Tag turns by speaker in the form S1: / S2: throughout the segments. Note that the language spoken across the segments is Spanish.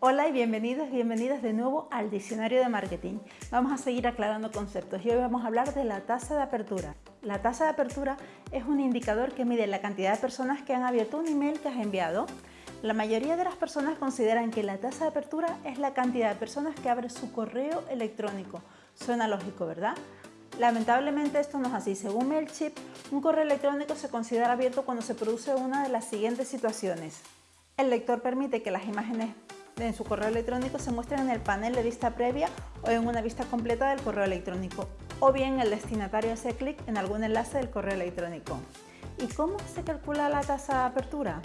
S1: Hola y bienvenidos bienvenidas de nuevo al Diccionario de Marketing. Vamos a seguir aclarando conceptos y hoy vamos a hablar de la tasa de apertura. La tasa de apertura es un indicador que mide la cantidad de personas que han abierto un email que has enviado. La mayoría de las personas consideran que la tasa de apertura es la cantidad de personas que abren su correo electrónico. Suena lógico, ¿verdad? Lamentablemente esto no es así. Según MailChimp, un correo electrónico se considera abierto cuando se produce una de las siguientes situaciones. El lector permite que las imágenes en su correo electrónico se muestren en el panel de vista previa o en una vista completa del correo electrónico, o bien el destinatario hace clic en algún enlace del correo electrónico. ¿Y cómo se calcula la tasa de apertura?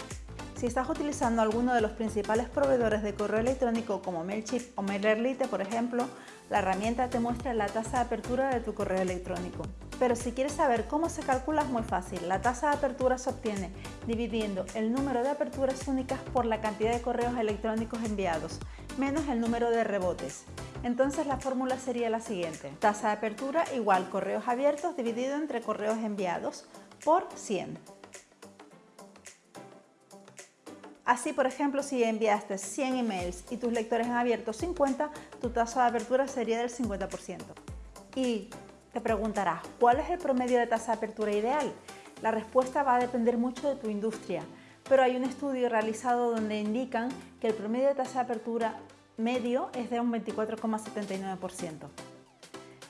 S1: Si estás utilizando alguno de los principales proveedores de correo electrónico como MailChimp o MailerLite, por ejemplo, la herramienta te muestra la tasa de apertura de tu correo electrónico. Pero si quieres saber cómo se calcula es muy fácil. La tasa de apertura se obtiene dividiendo el número de aperturas únicas por la cantidad de correos electrónicos enviados, menos el número de rebotes. Entonces la fórmula sería la siguiente. Tasa de apertura igual correos abiertos dividido entre correos enviados por 100. Así, por ejemplo, si enviaste 100 emails y tus lectores han abierto 50, tu tasa de apertura sería del 50%. Y te preguntarás, ¿cuál es el promedio de tasa de apertura ideal? La respuesta va a depender mucho de tu industria, pero hay un estudio realizado donde indican que el promedio de tasa de apertura medio es de un 24,79%.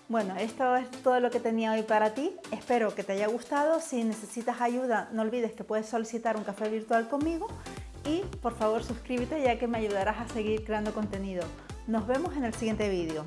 S1: Bueno, esto es todo lo que tenía hoy para ti. Espero que te haya gustado. Si necesitas ayuda, no olvides que puedes solicitar un café virtual conmigo y por favor suscríbete ya que me ayudarás a seguir creando contenido. Nos vemos en el siguiente vídeo.